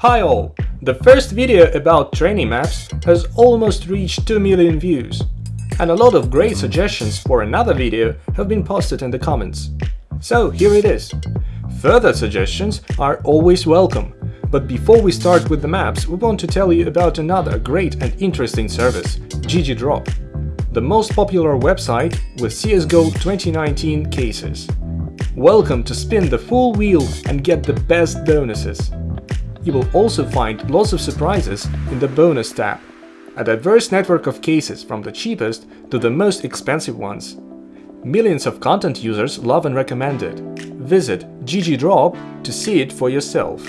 Hi all! The first video about training maps has almost reached 2 million views, and a lot of great suggestions for another video have been posted in the comments. So here it is. Further suggestions are always welcome, but before we start with the maps, we want to tell you about another great and interesting service, GGDrop, the most popular website with CSGO 2019 cases. Welcome to spin the full wheel and get the best bonuses. You will also find lots of surprises in the bonus tab. A diverse network of cases from the cheapest to the most expensive ones. Millions of content users love and recommend it. Visit GGDrop to see it for yourself.